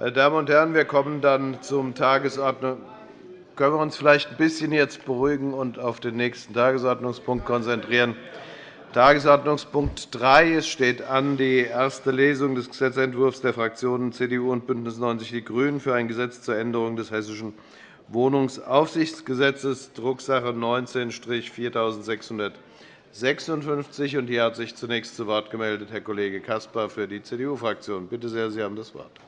Meine Damen und Herren, wir kommen dann zum Tagesordnung. Können wir uns vielleicht ein bisschen jetzt beruhigen und auf den nächsten Tagesordnungspunkt konzentrieren? Tagesordnungspunkt 3. Es steht an die erste Lesung des Gesetzentwurfs der Fraktionen CDU und BÜNDNIS 90 die GRÜNEN für ein Gesetz zur Änderung des Hessischen Wohnungsaufsichtsgesetzes, Drucksache 19-4656. Hier hat sich zunächst zu Wort gemeldet Herr Kollege Caspar für die CDU-Fraktion. Bitte sehr, Sie haben das Wort.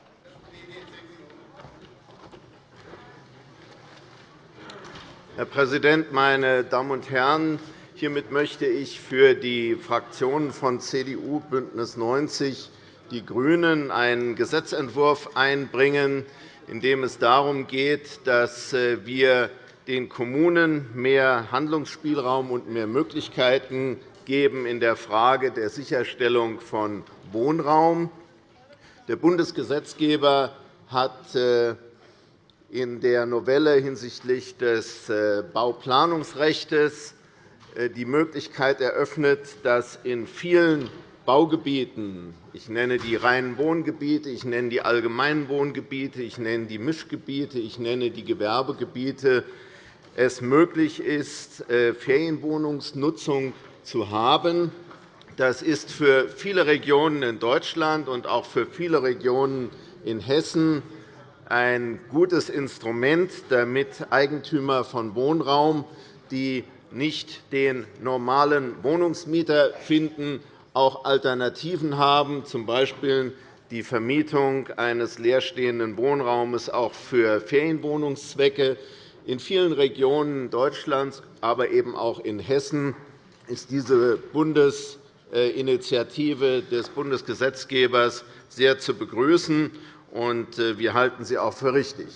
Herr Präsident, meine Damen und Herren! Hiermit möchte ich für die Fraktionen von CDU, BÜNDNIS 90 die GRÜNEN einen Gesetzentwurf einbringen, in dem es darum geht, dass äh, wir den Kommunen mehr Handlungsspielraum und mehr Möglichkeiten geben in der Frage der Sicherstellung von Wohnraum. Der Bundesgesetzgeber hat äh, in der Novelle hinsichtlich des äh, Bauplanungsrechts die Möglichkeit eröffnet, dass in vielen Baugebieten ich nenne die reinen Wohngebiete, ich nenne die allgemeinen Wohngebiete, ich nenne die Mischgebiete, ich nenne die Gewerbegebiete es möglich ist, äh, Ferienwohnungsnutzung zu haben. Das ist für viele Regionen in Deutschland und auch für viele Regionen in Hessen ein gutes Instrument, damit Eigentümer von Wohnraum, die nicht den normalen Wohnungsmieter finden, auch Alternativen haben, z. B. die Vermietung eines leerstehenden Wohnraumes auch für Ferienwohnungszwecke. In vielen Regionen Deutschlands, aber eben auch in Hessen, ist diese Bundesinitiative des Bundesgesetzgebers sehr zu begrüßen, und äh, wir halten sie auch für richtig.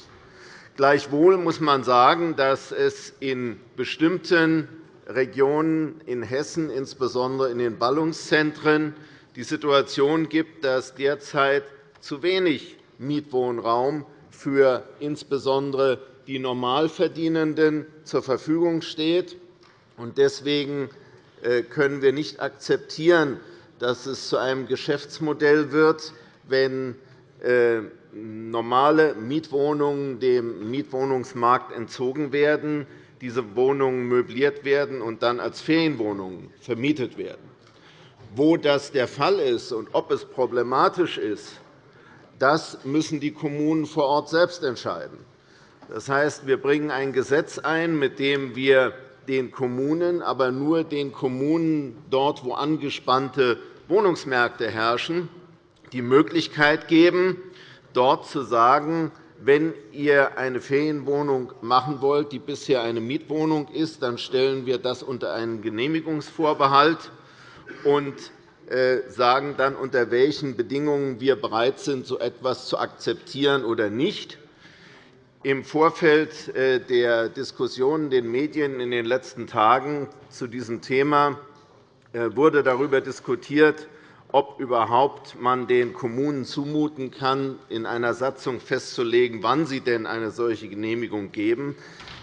Gleichwohl muss man sagen, dass es in bestimmten Regionen in Hessen, insbesondere in den Ballungszentren, die Situation gibt, dass derzeit zu wenig Mietwohnraum für insbesondere die Normalverdienenden zur Verfügung steht. Deswegen äh, können wir nicht akzeptieren, dass es zu einem Geschäftsmodell wird, wenn äh, normale Mietwohnungen dem Mietwohnungsmarkt entzogen werden, diese Wohnungen möbliert werden und dann als Ferienwohnungen vermietet werden. Wo das der Fall ist und ob es problematisch ist, das müssen die Kommunen vor Ort selbst entscheiden. Das heißt, wir bringen ein Gesetz ein, mit dem wir den Kommunen, aber nur den Kommunen dort, wo angespannte Wohnungsmärkte herrschen, die Möglichkeit geben, dort zu sagen, wenn ihr eine Ferienwohnung machen wollt, die bisher eine Mietwohnung ist, dann stellen wir das unter einen Genehmigungsvorbehalt und äh, sagen dann, unter welchen Bedingungen wir bereit sind, so etwas zu akzeptieren oder nicht. Im Vorfeld äh, der Diskussionen in den Medien in den letzten Tagen zu diesem Thema äh, wurde darüber diskutiert, ob überhaupt man den Kommunen zumuten kann, in einer Satzung festzulegen, wann sie denn eine solche Genehmigung geben.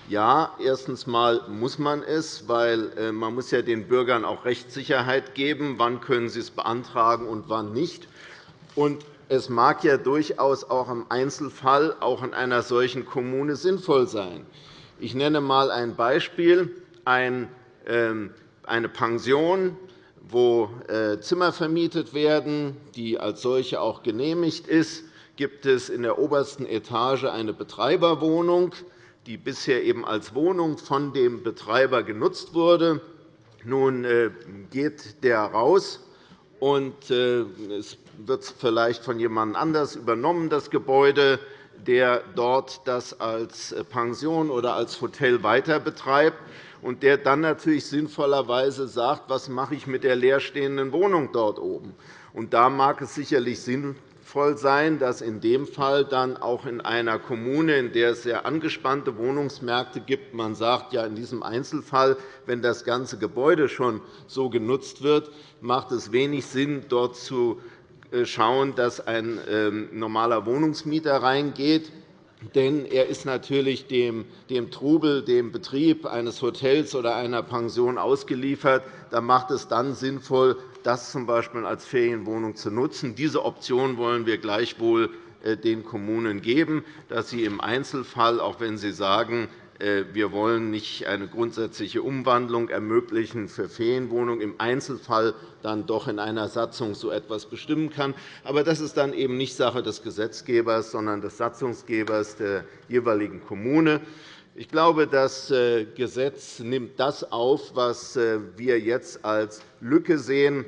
Ja, erstens einmal muss man es, weil äh, man muss ja den Bürgern auch Rechtssicherheit geben, wann können sie es beantragen und wann nicht. Und es mag ja durchaus auch im Einzelfall auch in einer solchen Kommune sinnvoll sein. Ich nenne einmal ein Beispiel. Ähm, eine Pension wo äh, Zimmer vermietet werden, die als solche auch genehmigt ist, gibt es in der obersten Etage eine Betreiberwohnung, die bisher eben als Wohnung von dem Betreiber genutzt wurde. Nun äh, geht der raus, und äh, es wird vielleicht von jemand anders übernommen, das Gebäude, der dort das als Pension oder als Hotel weiter betreibt und der dann natürlich sinnvollerweise sagt, was mache ich mit der leerstehenden Wohnung dort oben. Und da mag es sicherlich sinnvoll sein, dass in dem Fall dann auch in einer Kommune, in der es sehr angespannte Wohnungsmärkte gibt, man sagt, ja, in diesem Einzelfall, wenn das ganze Gebäude schon so genutzt wird, macht es wenig Sinn, dort zu äh, schauen, dass ein ähm, normaler Wohnungsmieter reingeht denn er ist natürlich dem, dem Trubel, dem Betrieb eines Hotels oder einer Pension ausgeliefert. Da macht es dann sinnvoll, das z. B. als Ferienwohnung zu nutzen. Diese Option wollen wir gleichwohl den Kommunen geben, dass sie im Einzelfall, auch wenn sie sagen, äh, wir wollen nicht eine grundsätzliche Umwandlung ermöglichen für Ferienwohnungen, im Einzelfall dann doch in einer Satzung so etwas bestimmen kann. Aber das ist dann eben nicht Sache des Gesetzgebers, sondern des Satzungsgebers der jeweiligen Kommune. Ich glaube, das äh, Gesetz nimmt das auf, was äh, wir jetzt als Lücke sehen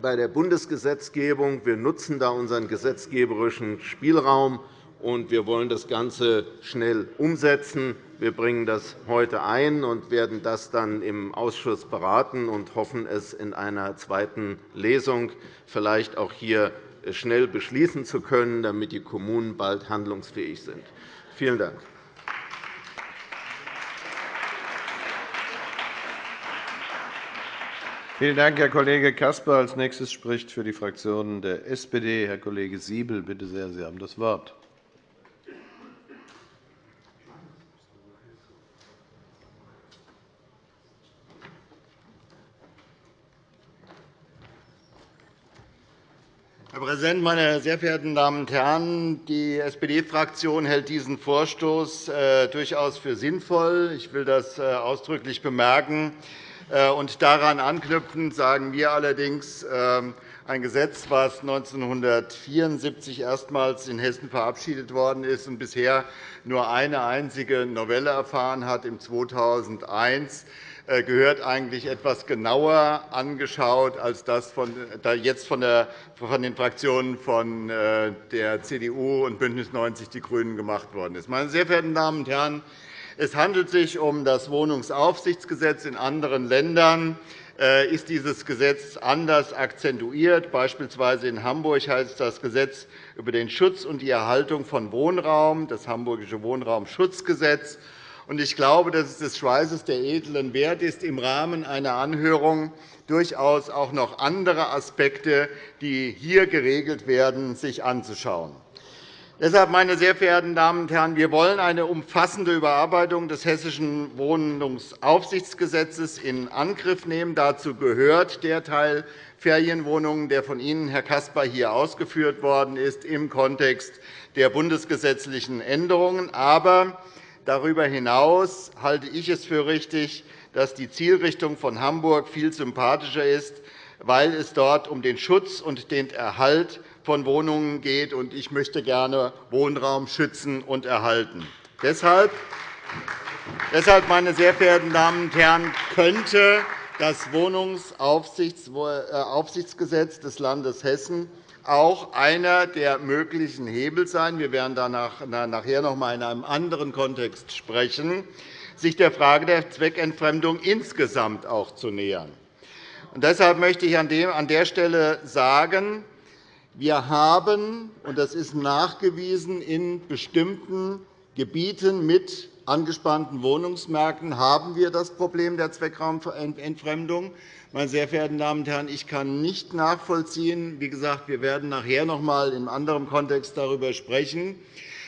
bei der Bundesgesetzgebung. Wir nutzen da unseren gesetzgeberischen Spielraum, und wir wollen das Ganze schnell umsetzen. Wir bringen das heute ein und werden das dann im Ausschuss beraten und hoffen, es in einer zweiten Lesung vielleicht auch hier schnell beschließen zu können, damit die Kommunen bald handlungsfähig sind. Vielen Dank. Vielen Dank, Herr Kollege Caspar. – Als nächstes spricht für die Fraktion der SPD Herr Kollege Siebel. Bitte sehr, Sie haben das Wort. Herr Präsident, meine sehr verehrten Damen und Herren! Die SPD-Fraktion hält diesen Vorstoß äh, durchaus für sinnvoll. Ich will das äh, ausdrücklich bemerken. Äh, und daran anknüpfend sagen wir allerdings, ähm, ein Gesetz, das 1974 erstmals in Hessen verabschiedet worden ist und bisher nur eine einzige Novelle erfahren hat, im 2001, äh, gehört eigentlich etwas genauer angeschaut, als das jetzt von den Fraktionen von äh, der CDU und BÜNDNIS 90 die GRÜNEN gemacht worden ist. Meine sehr verehrten Damen und Herren, es handelt sich um das Wohnungsaufsichtsgesetz. In anderen Ländern äh, ist dieses Gesetz anders akzentuiert. Beispielsweise in Hamburg heißt das Gesetz über den Schutz und die Erhaltung von Wohnraum, das Hamburgische Wohnraumschutzgesetz. Ich glaube, dass es des Schweißes der Edlen wert ist, im Rahmen einer Anhörung durchaus auch noch andere Aspekte, die hier geregelt werden, sich anzuschauen. Deshalb, meine sehr verehrten Damen und Herren, wir wollen eine umfassende Überarbeitung des Hessischen Wohnungsaufsichtsgesetzes in Angriff nehmen. Dazu gehört der Teil Ferienwohnungen, der von Ihnen, Herr Caspar, hier ausgeführt worden ist, im Kontext der bundesgesetzlichen Änderungen. Aber Darüber hinaus halte ich es für richtig, dass die Zielrichtung von Hamburg viel sympathischer ist, weil es dort um den Schutz und den Erhalt von Wohnungen geht. Ich möchte gerne Wohnraum schützen und erhalten. Deshalb, meine sehr verehrten Damen und Herren, könnte das Wohnungsaufsichtsgesetz des Landes Hessen auch einer der möglichen Hebel sein. Wir werden nachher noch einmal in einem anderen Kontext sprechen, sich der Frage der Zweckentfremdung insgesamt auch zu nähern. deshalb möchte ich an der Stelle sagen, wir haben, und das ist nachgewiesen, in bestimmten Gebieten mit angespannten Wohnungsmärkten haben wir das Problem der Zweckraumentfremdung. Meine sehr verehrten Damen und Herren, ich kann nicht nachvollziehen, wie gesagt, wir werden nachher noch einmal in anderem Kontext darüber sprechen,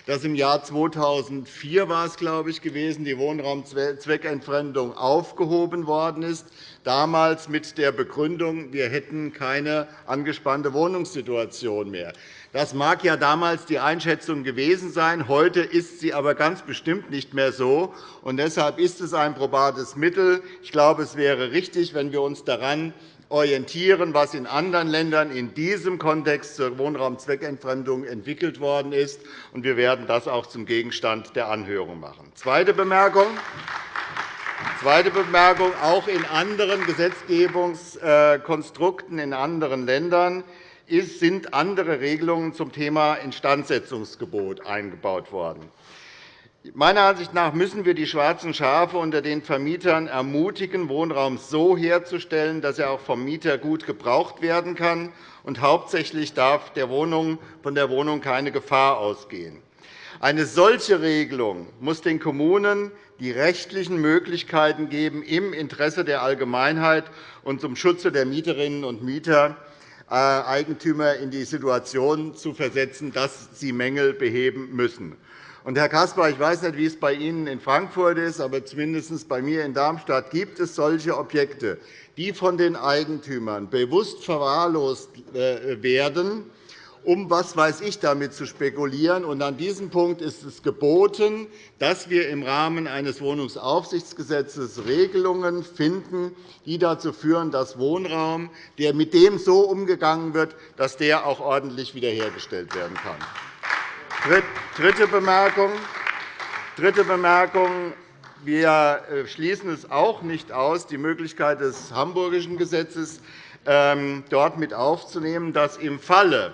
dass im Jahr 2004 war es, glaube ich, gewesen, die Wohnraumzweckentfremdung aufgehoben worden ist, damals mit der Begründung, wir hätten keine angespannte Wohnungssituation mehr. Das mag ja damals die Einschätzung gewesen sein. Heute ist sie aber ganz bestimmt nicht mehr so. Und deshalb ist es ein probates Mittel. Ich glaube, es wäre richtig, wenn wir uns daran orientieren, was in anderen Ländern in diesem Kontext zur Wohnraumzweckentfremdung entwickelt worden ist. Wir werden das auch zum Gegenstand der Anhörung machen. Zweite Bemerkung. Zweite Bemerkung. Auch in anderen Gesetzgebungskonstrukten in anderen Ländern sind andere Regelungen zum Thema Instandsetzungsgebot eingebaut worden. Meiner Ansicht nach müssen wir die schwarzen Schafe unter den Vermietern ermutigen, Wohnraum so herzustellen, dass er auch vom Mieter gut gebraucht werden kann. Und hauptsächlich darf der Wohnung, von der Wohnung keine Gefahr ausgehen. Eine solche Regelung muss den Kommunen die rechtlichen Möglichkeiten geben, im Interesse der Allgemeinheit und zum Schutze der Mieterinnen und Mieter Eigentümer in die Situation zu versetzen, dass sie Mängel beheben müssen. Herr Caspar, ich weiß nicht, wie es bei Ihnen in Frankfurt ist, aber zumindest bei mir in Darmstadt gibt es solche Objekte, die von den Eigentümern bewusst verwahrlost äh, werden um was weiß ich damit zu spekulieren. Und an diesem Punkt ist es geboten, dass wir im Rahmen eines Wohnungsaufsichtsgesetzes Regelungen finden, die dazu führen, dass Wohnraum, der mit dem so umgegangen wird, dass der auch ordentlich wiederhergestellt werden kann. Dritte Bemerkung. Dritte Bemerkung. Wir äh, schließen es auch nicht aus, die Möglichkeit des Hamburgischen Gesetzes ähm, dort mit aufzunehmen, dass im Falle,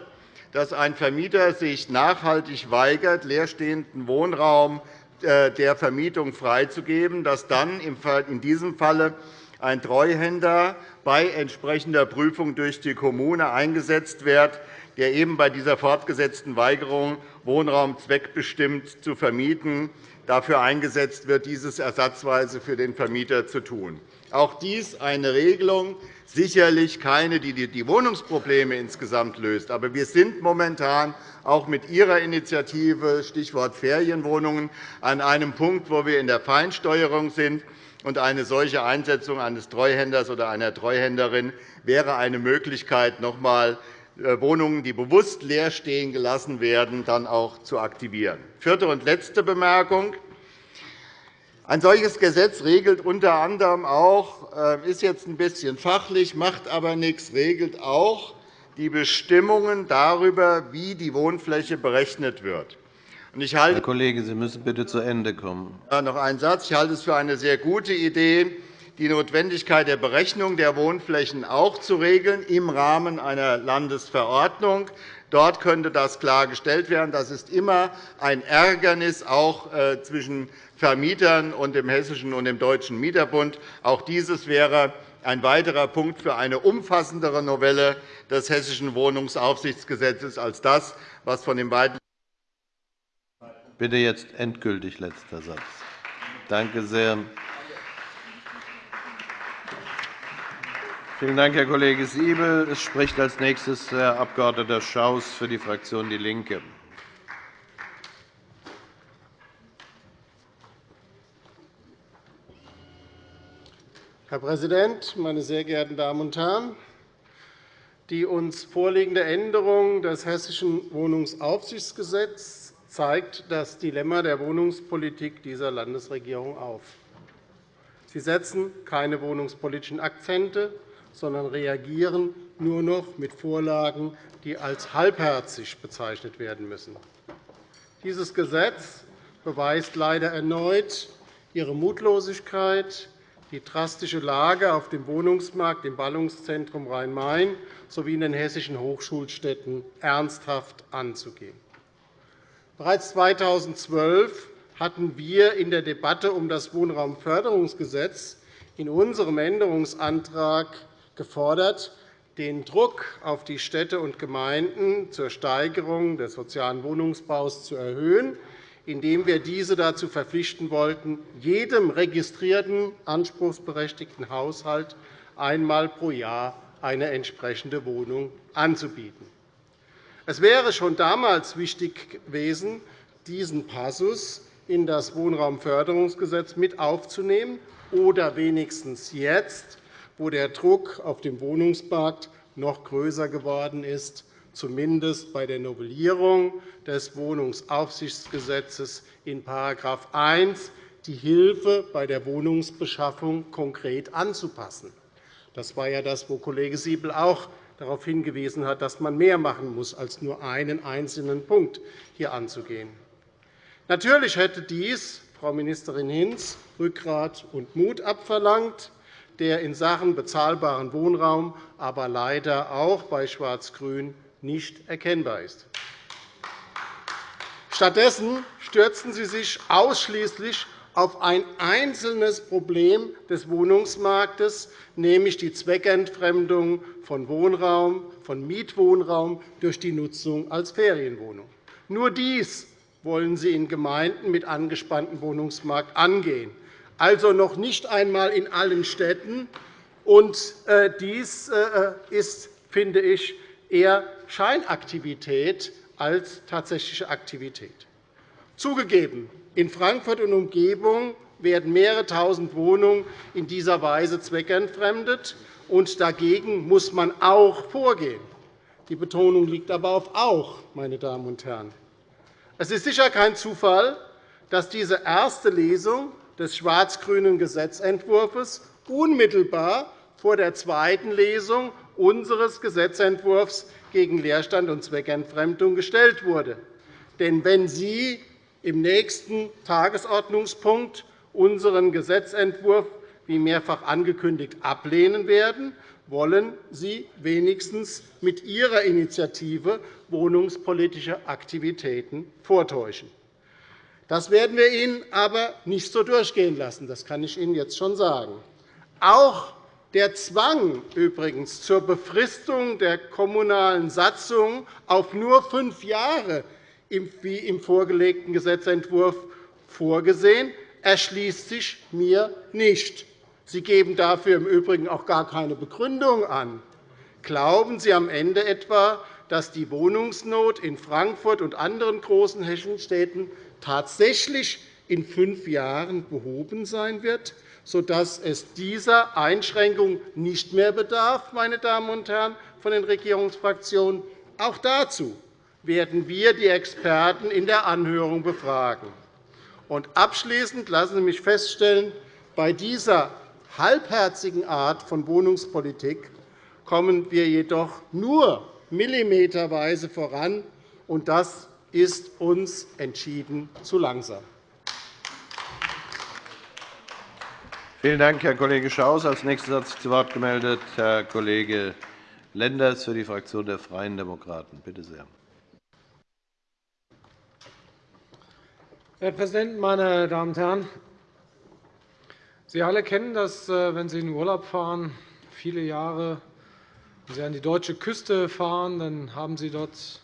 dass ein Vermieter sich nachhaltig weigert, leerstehenden Wohnraum äh, der Vermietung freizugeben, dass dann in diesem Falle ein Treuhänder bei entsprechender Prüfung durch die Kommune eingesetzt wird, der eben bei dieser fortgesetzten Weigerung, Wohnraum zweckbestimmt zu vermieten, dafür eingesetzt wird, dieses ersatzweise für den Vermieter zu tun. Auch dies eine Regelung, sicherlich keine, die die Wohnungsprobleme insgesamt löst. Aber wir sind momentan auch mit Ihrer Initiative, Stichwort Ferienwohnungen, an einem Punkt, wo wir in der Feinsteuerung sind. Und eine solche Einsetzung eines Treuhänders oder einer Treuhänderin wäre eine Möglichkeit, noch einmal äh, Wohnungen, die bewusst leer stehen gelassen werden, dann auch zu aktivieren. Vierte und letzte Bemerkung. Ein solches Gesetz regelt unter anderem auch, äh, ist jetzt ein bisschen fachlich, macht aber nichts, regelt auch die Bestimmungen darüber, wie die Wohnfläche berechnet wird. Ich halte, Herr Kollege, Sie müssen bitte zu Ende kommen. Noch einen Satz. Ich halte es für eine sehr gute Idee, die Notwendigkeit der Berechnung der Wohnflächen auch zu regeln im Rahmen einer Landesverordnung. Dort könnte das klargestellt werden. Das ist immer ein Ärgernis auch äh, zwischen Vermietern und dem Hessischen und dem Deutschen Mieterbund. Auch dieses wäre ein weiterer Punkt für eine umfassendere Novelle des Hessischen Wohnungsaufsichtsgesetzes als das, was von den beiden Bitte jetzt endgültig letzter Satz. Danke sehr. Vielen Dank, Herr Kollege Siebel. Es spricht als nächstes Herr Abg. Schaus für die Fraktion DIE LINKE. Herr Präsident, meine sehr geehrten Damen und Herren! Die uns vorliegende Änderung des Hessischen Wohnungsaufsichtsgesetzes zeigt das Dilemma der Wohnungspolitik dieser Landesregierung auf. Sie setzen keine wohnungspolitischen Akzente, sondern reagieren nur noch mit Vorlagen, die als halbherzig bezeichnet werden müssen. Dieses Gesetz beweist leider erneut ihre Mutlosigkeit, die drastische Lage auf dem Wohnungsmarkt im Ballungszentrum Rhein-Main sowie in den hessischen Hochschulstädten ernsthaft anzugehen. Bereits 2012 hatten wir in der Debatte um das Wohnraumförderungsgesetz in unserem Änderungsantrag gefordert, den Druck auf die Städte und Gemeinden zur Steigerung des sozialen Wohnungsbaus zu erhöhen, indem wir diese dazu verpflichten wollten, jedem registrierten anspruchsberechtigten Haushalt einmal pro Jahr eine entsprechende Wohnung anzubieten. Es wäre schon damals wichtig gewesen, diesen Passus in das Wohnraumförderungsgesetz mit aufzunehmen oder wenigstens jetzt, wo der Druck auf dem Wohnungsmarkt noch größer geworden ist, zumindest bei der Novellierung des Wohnungsaufsichtsgesetzes in § 1 die Hilfe bei der Wohnungsbeschaffung konkret anzupassen. Das war ja das, wo Kollege Siebel auch darauf hingewiesen hat, dass man mehr machen muss, als nur einen einzelnen Punkt hier anzugehen. Natürlich hätte dies, Frau Ministerin Hinz, Rückgrat und Mut abverlangt der in Sachen bezahlbaren Wohnraum aber leider auch bei Schwarz-Grün nicht erkennbar ist. Stattdessen stürzen Sie sich ausschließlich auf ein einzelnes Problem des Wohnungsmarktes, nämlich die Zweckentfremdung von Wohnraum, von Mietwohnraum durch die Nutzung als Ferienwohnung. Nur dies wollen Sie in Gemeinden mit angespanntem Wohnungsmarkt angehen also noch nicht einmal in allen Städten. Äh, dies äh, ist, finde ich, eher Scheinaktivität als tatsächliche Aktivität. Zugegeben, in Frankfurt und Umgebung werden mehrere Tausend Wohnungen in dieser Weise zweckentfremdet, und dagegen muss man auch vorgehen. Die Betonung liegt aber auf auch, meine Damen und Herren. Es ist sicher kein Zufall, dass diese erste Lesung des schwarz-grünen Gesetzentwurfs unmittelbar vor der zweiten Lesung unseres Gesetzentwurfs gegen Leerstand und Zweckentfremdung gestellt wurde. Denn wenn Sie im nächsten Tagesordnungspunkt unseren Gesetzentwurf, wie mehrfach angekündigt, ablehnen werden, wollen Sie wenigstens mit Ihrer Initiative wohnungspolitische Aktivitäten vortäuschen. Das werden wir Ihnen aber nicht so durchgehen lassen. Das kann ich Ihnen jetzt schon sagen. Auch der Zwang übrigens zur Befristung der kommunalen Satzung auf nur fünf Jahre, wie im vorgelegten Gesetzentwurf vorgesehen, erschließt sich mir nicht. Sie geben dafür im Übrigen auch gar keine Begründung an. Glauben Sie am Ende etwa, dass die Wohnungsnot in Frankfurt und anderen großen hessischen Städten tatsächlich in fünf Jahren behoben sein wird, sodass es dieser Einschränkung nicht mehr bedarf, meine Damen und Herren von den Regierungsfraktionen? Auch dazu werden wir die Experten in der Anhörung befragen. Und abschließend lassen Sie mich feststellen, bei dieser halbherzigen Art von Wohnungspolitik kommen wir jedoch nur millimeterweise voran, und das ist uns entschieden zu langsam. Vielen Dank, Herr Kollege Schaus. – Als Nächster hat sich zu Wort gemeldet Herr Kollege Lenders für die Fraktion der Freien Demokraten. Bitte sehr. Herr Präsident, meine Damen und Herren! Sie alle kennen das, äh, wenn Sie in den Urlaub fahren, viele Jahre, wenn Sie an die deutsche Küste fahren, dann haben Sie dort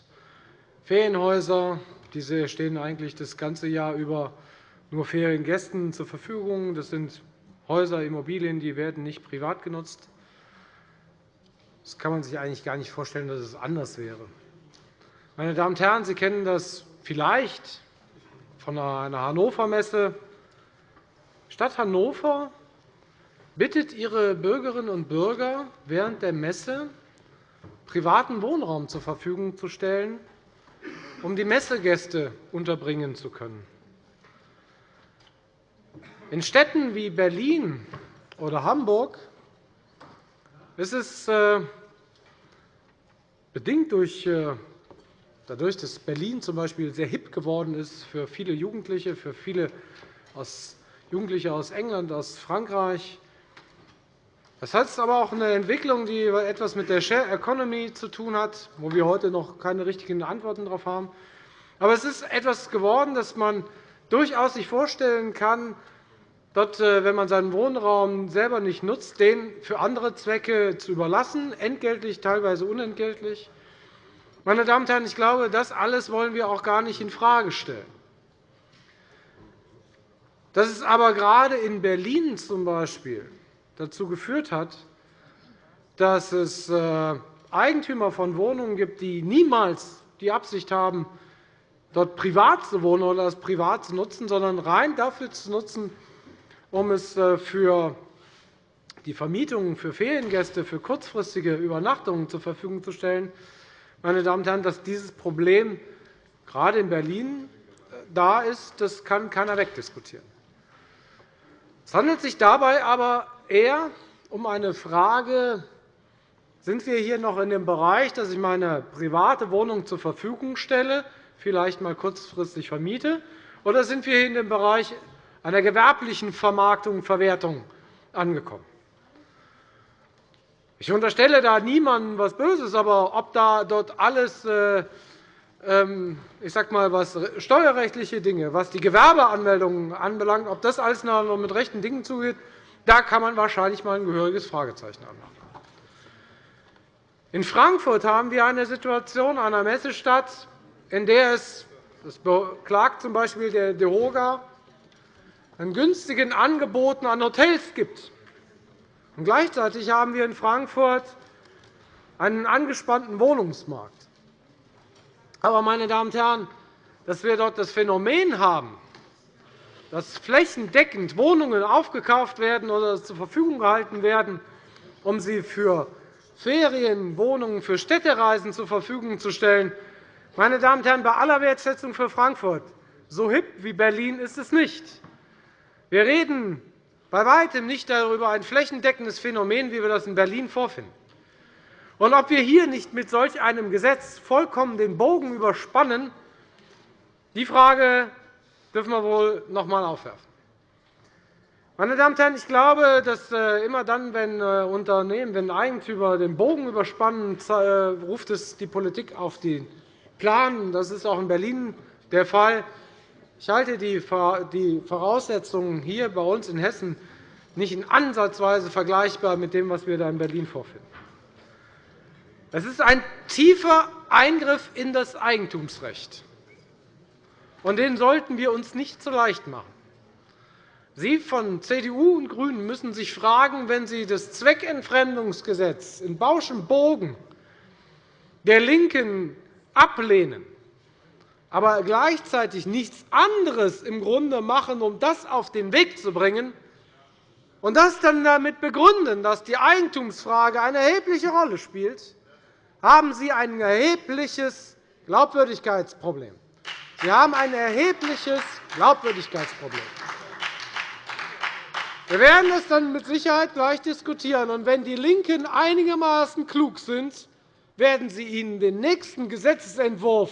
Ferienhäuser. Diese stehen eigentlich das ganze Jahr über nur Feriengästen zur Verfügung. Das sind Häuser, Immobilien, die werden nicht privat genutzt. Das kann man sich eigentlich gar nicht vorstellen, dass es anders wäre. Meine Damen und Herren, Sie kennen das vielleicht von einer Hannover-Messe. Stadt Hannover bittet ihre Bürgerinnen und Bürger während der Messe, privaten Wohnraum zur Verfügung zu stellen, um die Messegäste unterbringen zu können. In Städten wie Berlin oder Hamburg ist es äh, bedingt durch, äh, dadurch, dass Berlin Beispiel sehr hip geworden ist für viele Jugendliche, für viele Jugendliche aus England, aus Frankreich. Das ist aber auch eine Entwicklung, die etwas mit der Share Economy zu tun hat, wo wir heute noch keine richtigen Antworten darauf haben. Aber es ist etwas geworden, das man durchaus sich vorstellen kann, dort, äh, wenn man seinen Wohnraum selber nicht nutzt, den für andere Zwecke zu überlassen, entgeltlich, teilweise unentgeltlich. Meine Damen und Herren, ich glaube, das alles wollen wir auch gar nicht infrage stellen. Dass es aber gerade in Berlin zum Beispiel dazu geführt hat, dass es äh, Eigentümer von Wohnungen gibt, die niemals die Absicht haben, dort privat zu wohnen oder das privat zu nutzen, sondern rein dafür zu nutzen, um es äh, für die Vermietung für Feriengäste, für kurzfristige Übernachtungen zur Verfügung zu stellen. Meine Damen und Herren, dass dieses Problem gerade in Berlin äh, da ist, das kann keiner wegdiskutieren. Es handelt sich dabei aber eher um eine Frage, sind wir hier noch in dem Bereich, dass ich meine private Wohnung zur Verfügung stelle, vielleicht einmal kurzfristig vermiete, oder sind wir hier in dem Bereich einer gewerblichen Vermarktung und Verwertung angekommen. Ich unterstelle da niemandem etwas Böses, aber ob da dort alles äh, ähm, ich sag mal, was steuerrechtliche Dinge, was die Gewerbeanmeldungen anbelangt, ob das alles noch mit rechten Dingen zugeht, da kann man wahrscheinlich einmal ein gehöriges Fragezeichen anmachen. In Frankfurt haben wir eine Situation einer Messestadt, in der es, das beklagt z. B. der DEHOGA, an günstigen Angeboten an Hotels gibt. Und gleichzeitig haben wir in Frankfurt einen angespannten Wohnungsmarkt. Aber, meine Damen und Herren, dass wir dort das Phänomen haben, dass flächendeckend Wohnungen aufgekauft werden oder zur Verfügung gehalten werden, um sie für Ferienwohnungen für Städtereisen zur Verfügung zu stellen. Meine Damen und Herren, bei aller Wertschätzung für Frankfurt, so hip wie Berlin ist es nicht. Wir reden bei weitem nicht darüber ein flächendeckendes Phänomen, wie wir das in Berlin vorfinden. Und ob wir hier nicht mit solch einem Gesetz vollkommen den Bogen überspannen, die Frage dürfen wir wohl noch einmal aufwerfen. Meine Damen und Herren, ich glaube, dass äh, immer dann, wenn äh, Unternehmen, wenn Eigentümer den Bogen überspannen, äh, ruft es die Politik auf den Plan. Das ist auch in Berlin der Fall. Ich halte die Voraussetzungen hier bei uns in Hessen nicht in ansatzweise vergleichbar mit dem, was wir da in Berlin vorfinden. Es ist ein tiefer Eingriff in das Eigentumsrecht. Und den sollten wir uns nicht so leicht machen. Sie von CDU und GRÜNEN müssen sich fragen, wenn Sie das Zweckentfremdungsgesetz in bauschem Bogen der LINKEN ablehnen, aber gleichzeitig nichts anderes im Grunde machen, um das auf den Weg zu bringen, und das dann damit begründen, dass die Eigentumsfrage eine erhebliche Rolle spielt, haben Sie ein erhebliches Glaubwürdigkeitsproblem. Sie haben ein erhebliches Glaubwürdigkeitsproblem. Wir werden das dann mit Sicherheit gleich diskutieren. Und wenn die LINKEN einigermaßen klug sind, werden sie Ihnen den nächsten Gesetzentwurf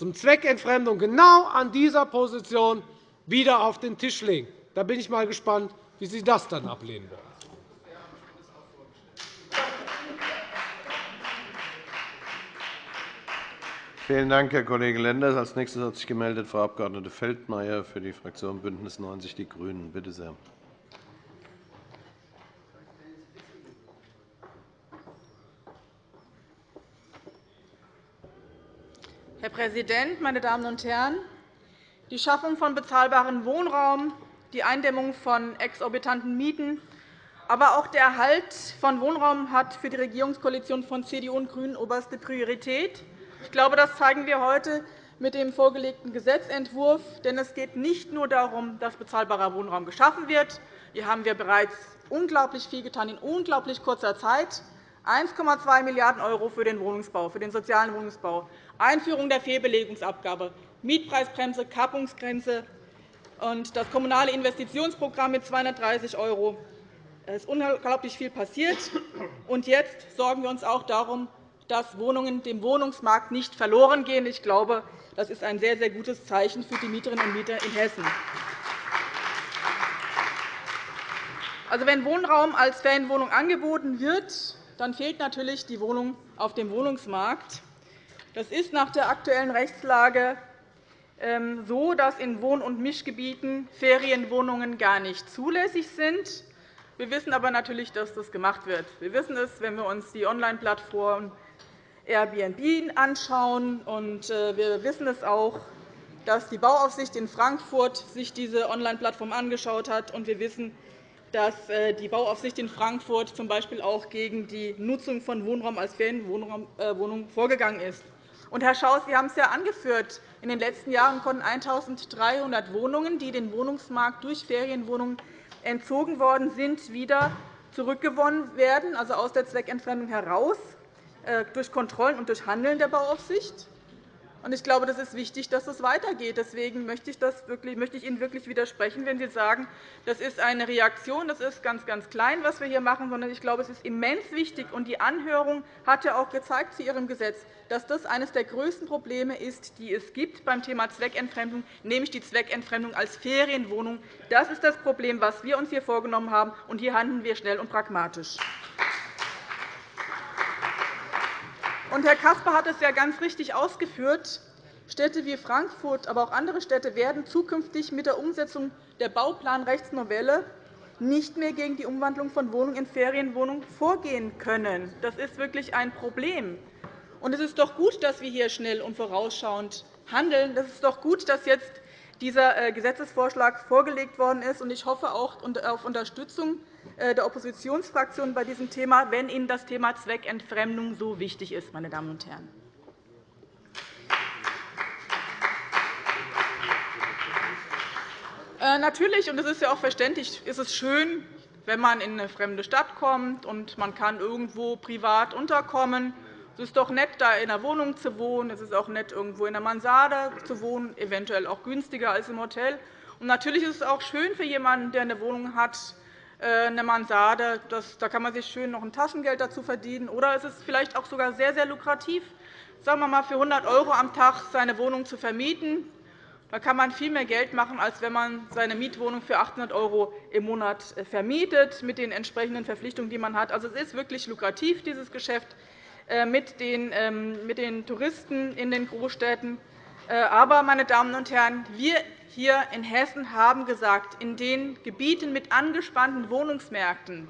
zum Zweckentfremdung genau an dieser Position wieder auf den Tisch legen. Da bin ich mal gespannt, wie Sie das dann ablehnen wollen. Vielen Dank, Herr Kollege Lenders. Als nächstes hat sich gemeldet Frau Abg. Feldmayer für die Fraktion BÜNDNIS 90 die GRÜNEN. Bitte sehr. Herr Präsident, meine Damen und Herren! Die Schaffung von bezahlbarem Wohnraum, die Eindämmung von exorbitanten Mieten, aber auch der Erhalt von Wohnraum hat für die Regierungskoalition von CDU und GRÜNEN oberste Priorität. Ich glaube, das zeigen wir heute mit dem vorgelegten Gesetzentwurf. Denn es geht nicht nur darum, dass bezahlbarer Wohnraum geschaffen wird. Hier haben wir bereits unglaublich viel getan in unglaublich kurzer Zeit. 1,2 Milliarden € für den Wohnungsbau, für den sozialen Wohnungsbau, Einführung der Fehlbelegungsabgabe, Mietpreisbremse, Kappungsgrenze und das Kommunale Investitionsprogramm mit 230 €. Es ist unglaublich viel passiert. Und jetzt sorgen wir uns auch darum, dass Wohnungen dem Wohnungsmarkt nicht verloren gehen. Ich glaube, das ist ein sehr, sehr gutes Zeichen für die Mieterinnen und Mieter in Hessen. Also, wenn Wohnraum als Ferienwohnung angeboten wird, dann fehlt natürlich die Wohnung auf dem Wohnungsmarkt. Das ist nach der aktuellen Rechtslage ähm, so, dass in Wohn- und Mischgebieten Ferienwohnungen gar nicht zulässig sind. Wir wissen aber natürlich, dass das gemacht wird. Wir wissen es, wenn wir uns die Online-Plattform Airbnb anschauen. Äh, wir wissen es auch, dass die Bauaufsicht in Frankfurt sich diese Online-Plattform angeschaut hat. Und wir wissen, dass äh, die Bauaufsicht in Frankfurt z. B. auch gegen die Nutzung von Wohnraum als Ferienwohnung äh, vorgegangen ist. Und, Herr Schaus, Sie haben es ja angeführt. In den letzten Jahren konnten 1.300 Wohnungen, die den Wohnungsmarkt durch Ferienwohnungen entzogen worden sind, wieder zurückgewonnen werden, also aus der Zweckentfremdung heraus, äh, durch Kontrollen und durch Handeln der Bauaufsicht. Ich glaube, das ist wichtig, dass es weitergeht. Deswegen möchte ich, Ihnen wirklich widersprechen, wenn Sie sagen, das ist eine Reaktion, das ist ganz, ganz klein, was wir hier machen, sondern ich glaube, es ist immens wichtig. Und die Anhörung hat ja auch gezeigt zu Ihrem Gesetz, dass das eines der größten Probleme ist, die es gibt beim Thema Zweckentfremdung, nämlich die Zweckentfremdung als Ferienwohnung. Das ist das Problem, das wir uns hier vorgenommen haben, und hier handeln wir schnell und pragmatisch. Und Herr Caspar hat es ja ganz richtig ausgeführt. Städte wie Frankfurt, aber auch andere Städte werden zukünftig mit der Umsetzung der Bauplanrechtsnovelle nicht mehr gegen die Umwandlung von Wohnungen in Ferienwohnungen vorgehen können. Das ist wirklich ein Problem. Und es ist doch gut, dass wir hier schnell und vorausschauend handeln. Es ist doch gut, dass jetzt dieser äh, Gesetzesvorschlag vorgelegt worden ist. Ich hoffe auch auf Unterstützung der Oppositionsfraktionen bei diesem Thema, wenn Ihnen das Thema Zweckentfremdung so wichtig ist. Meine Damen und Herren. Äh, natürlich, und das ist ja auch verständlich, ist es schön, wenn man in eine fremde Stadt kommt und man kann irgendwo privat unterkommen. Es ist doch nett, da in einer Wohnung zu wohnen. Es ist auch nett, irgendwo in einer Mansarde zu wohnen, eventuell auch günstiger als im Hotel. Und natürlich ist es auch schön für jemanden, der eine Wohnung hat, äh, eine Mansarde. da kann man sich schön noch ein Taschengeld dazu verdienen. Oder es ist vielleicht auch sogar sehr, sehr lukrativ, sagen wir mal, für 100 € am Tag seine Wohnung zu vermieten. Da kann man viel mehr Geld machen, als wenn man seine Mietwohnung für 800 € im Monat äh, vermietet, mit den entsprechenden Verpflichtungen, die man hat. Also, es ist wirklich lukrativ, dieses Geschäft äh, ähm, mit den Touristen in den Großstädten. Aber, meine Damen und Herren, wir hier in Hessen haben gesagt, in den Gebieten mit angespannten Wohnungsmärkten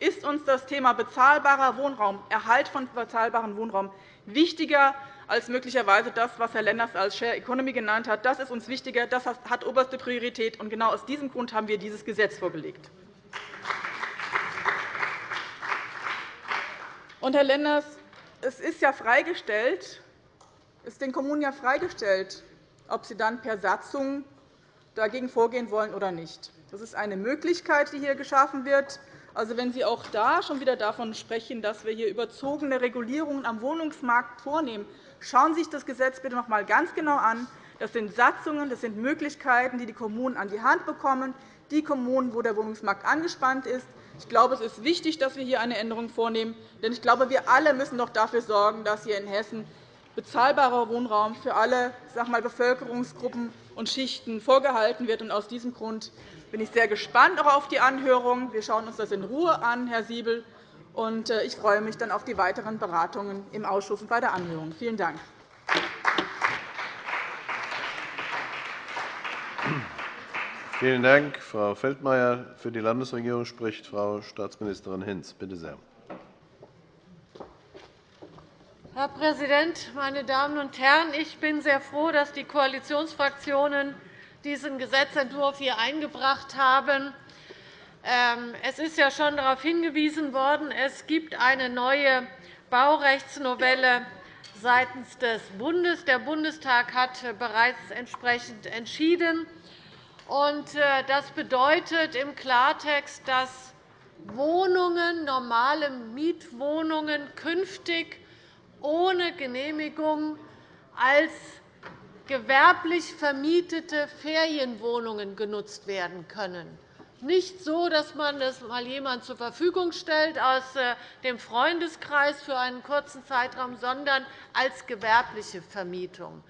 ist uns das Thema bezahlbarer Wohnraum, Erhalt von bezahlbarem Wohnraum wichtiger als möglicherweise das, was Herr Lenders als Share Economy genannt hat. Das ist uns wichtiger. Das hat oberste Priorität. Und genau aus diesem Grund haben wir dieses Gesetz vorgelegt. Und, Herr Lenders, es ist ja freigestellt, ist den Kommunen ja freigestellt, ob sie dann per Satzung dagegen vorgehen wollen oder nicht. Das ist eine Möglichkeit, die hier geschaffen wird. Also, wenn Sie auch da schon wieder davon sprechen, dass wir hier überzogene Regulierungen am Wohnungsmarkt vornehmen, schauen Sie sich das Gesetz bitte noch einmal ganz genau an. Das sind Satzungen, das sind Möglichkeiten, die die Kommunen an die Hand bekommen, die Kommunen, wo der Wohnungsmarkt angespannt ist. Ich glaube, es ist wichtig, dass wir hier eine Änderung vornehmen. Denn ich glaube, wir alle müssen doch dafür sorgen, dass hier in Hessen bezahlbarer Wohnraum für alle sag mal, Bevölkerungsgruppen und Schichten vorgehalten wird. Aus diesem Grund bin ich sehr gespannt auf die Anhörung. Wir schauen uns das in Ruhe an, Herr Siebel. Und äh, ich freue mich dann auf die weiteren Beratungen im Ausschuss und bei der Anhörung. Vielen Dank. Vielen Dank, Frau Feldmayer. Für die Landesregierung spricht Frau Staatsministerin Hinz. Bitte sehr. Herr Präsident, meine Damen und Herren! Ich bin sehr froh, dass die Koalitionsfraktionen diesen Gesetzentwurf hier eingebracht haben. Ähm, es ist ja schon darauf hingewiesen worden, es gibt eine neue Baurechtsnovelle seitens des Bundes. Der Bundestag hat bereits entsprechend entschieden. Äh, das bedeutet im Klartext, dass Wohnungen, normale Mietwohnungen künftig ohne Genehmigung als gewerblich vermietete Ferienwohnungen genutzt werden können. Nicht so, dass man das mal jemand zur Verfügung stellt aus äh, dem Freundeskreis für einen kurzen Zeitraum, sondern als gewerbliche Vermietung.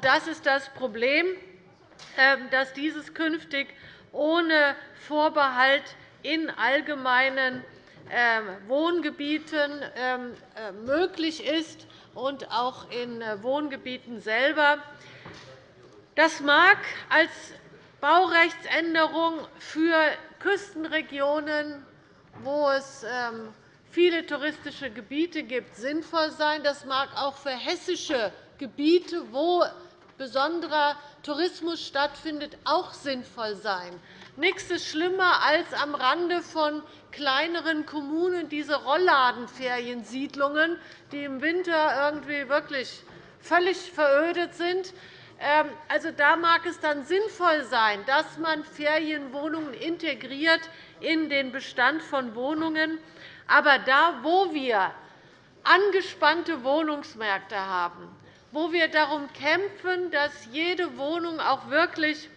Das ist das Problem, ähm, dass dieses künftig ohne Vorbehalt in allgemeinen Wohngebieten ähm, äh, möglich ist und auch in äh, Wohngebieten selber. Das mag als Baurechtsänderung für Küstenregionen, wo es ähm, viele touristische Gebiete gibt, sinnvoll sein. Das mag auch für hessische Gebiete, wo besonderer Tourismus stattfindet, auch sinnvoll sein. Nichts ist schlimmer, als am Rande von kleineren Kommunen diese Rollladenferiensiedlungen, die im Winter irgendwie wirklich völlig verödet sind. Ähm, also, da mag es dann sinnvoll sein, dass man Ferienwohnungen integriert in den Bestand von Wohnungen. Aber da, wo wir angespannte Wohnungsmärkte haben, wo wir darum kämpfen, dass jede Wohnung auch wirklich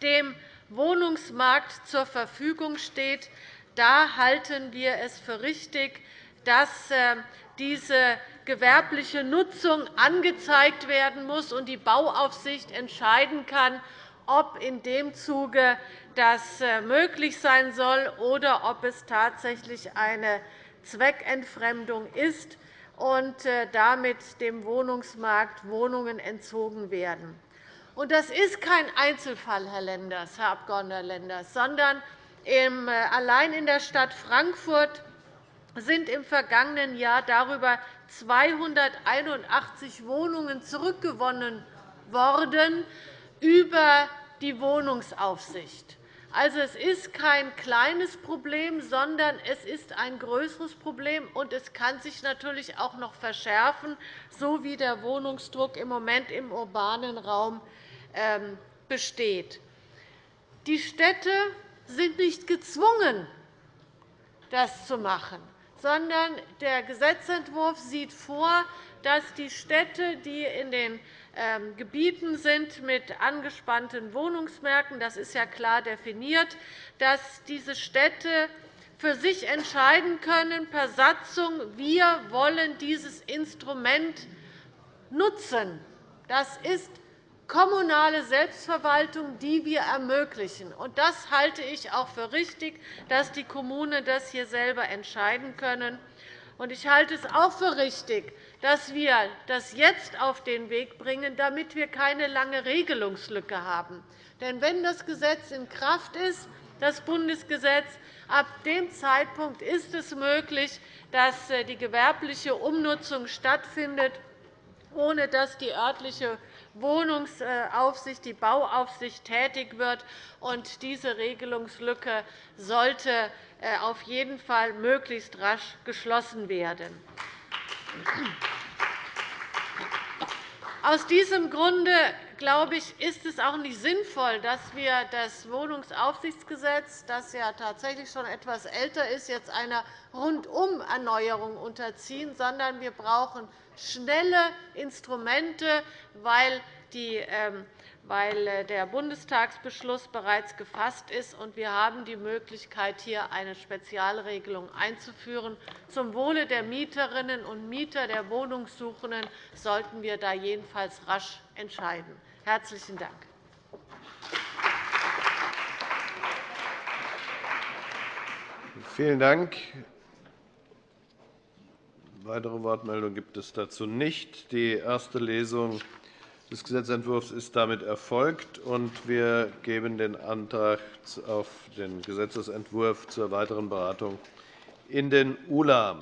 dem Wohnungsmarkt zur Verfügung steht, da halten wir es für richtig, dass äh, diese gewerbliche Nutzung angezeigt werden muss und die Bauaufsicht entscheiden kann, ob in dem Zuge das äh, möglich sein soll oder ob es tatsächlich eine Zweckentfremdung ist und äh, damit dem Wohnungsmarkt Wohnungen entzogen werden. Das ist kein Einzelfall, Herr Lenders, Herr Abg. Lenders, sondern äh, allein in der Stadt Frankfurt sind im vergangenen Jahr darüber 281 Wohnungen zurückgewonnen worden über die Wohnungsaufsicht. Also, es ist kein kleines Problem, sondern es ist ein größeres Problem, und es kann sich natürlich auch noch verschärfen, so wie der Wohnungsdruck im Moment im urbanen Raum besteht. Die Städte sind nicht gezwungen, das zu machen, sondern der Gesetzentwurf sieht vor, dass die Städte, die in den ähm, Gebieten sind mit angespannten Wohnungsmärkten, das ist ja klar definiert, dass diese Städte für sich entscheiden können per Satzung, wir wollen dieses Instrument nutzen. Das ist kommunale Selbstverwaltung, die wir ermöglichen. Das halte ich auch für richtig, dass die Kommunen das hier selber entscheiden können. Ich halte es auch für richtig, dass wir das jetzt auf den Weg bringen, damit wir keine lange Regelungslücke haben. Denn wenn das Gesetz in Kraft ist, das Bundesgesetz, ab dem Zeitpunkt ist es möglich, dass äh, die gewerbliche Umnutzung stattfindet, ohne dass die örtliche Wohnungsaufsicht, die Bauaufsicht tätig wird. Diese Regelungslücke sollte äh, auf jeden Fall möglichst rasch geschlossen werden. Aus diesem Grunde glaube ich, ist es auch nicht sinnvoll, dass wir das Wohnungsaufsichtsgesetz, das ja tatsächlich schon etwas älter ist, jetzt einer Rundum-Erneuerung unterziehen, sondern wir brauchen schnelle Instrumente, weil ähm, weil äh, der Bundestagsbeschluss bereits gefasst ist. und Wir haben die Möglichkeit, hier eine Spezialregelung einzuführen. Zum Wohle der Mieterinnen und Mieter, der Wohnungssuchenden sollten wir da jedenfalls rasch entscheiden. – Herzlichen Dank. Vielen Dank. Weitere Wortmeldungen gibt es dazu nicht. Die erste Lesung des Gesetzentwurfs ist damit erfolgt, und wir geben den Antrag auf den Gesetzentwurf zur weiteren Beratung in den ULA.